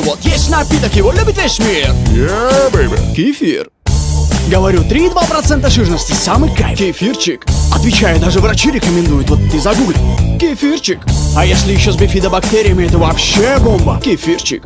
Вот есть напиток, его любит весь мир. Yeah, baby. Кефир. Говорю, 3,2% жирности, самый кайф. Кефирчик. Отвечаю, даже врачи рекомендуют, вот ты загугли. Кефирчик. А если еще с бифидобактериями, это вообще бомба. Кефирчик.